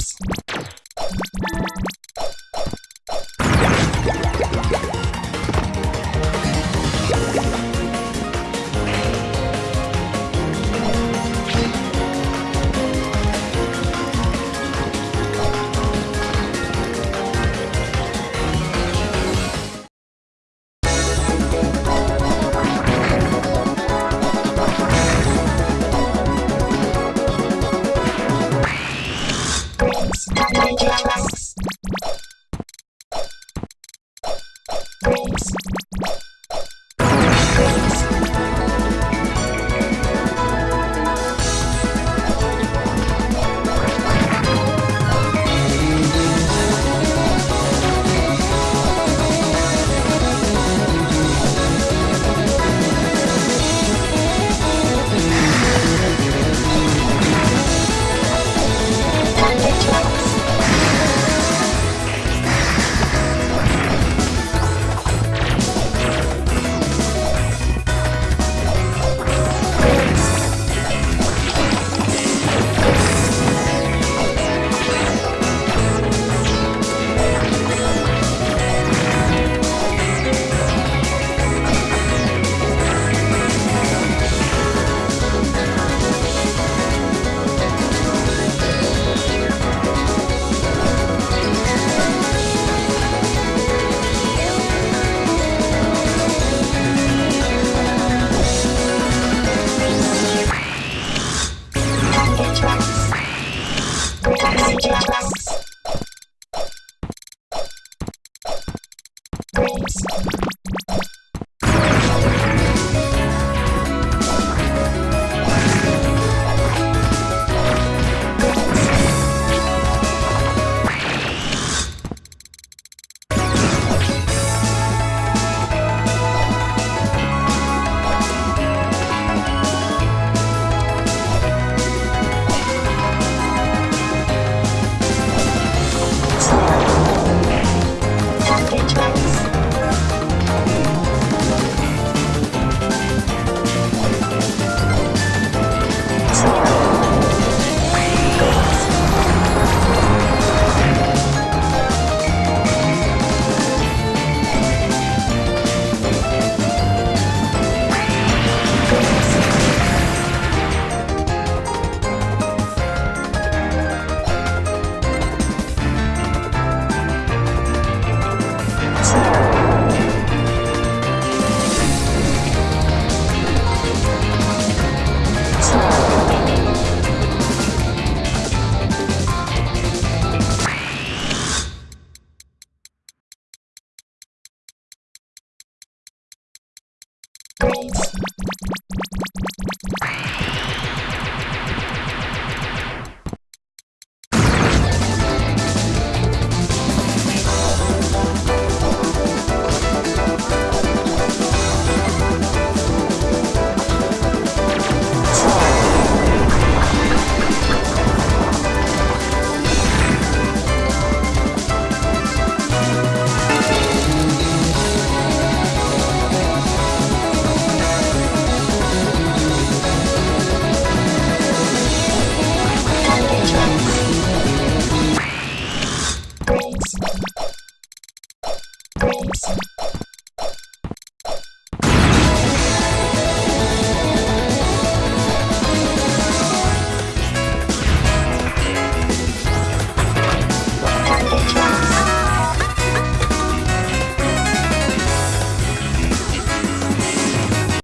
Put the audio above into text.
Cheers. Grapes. Grace.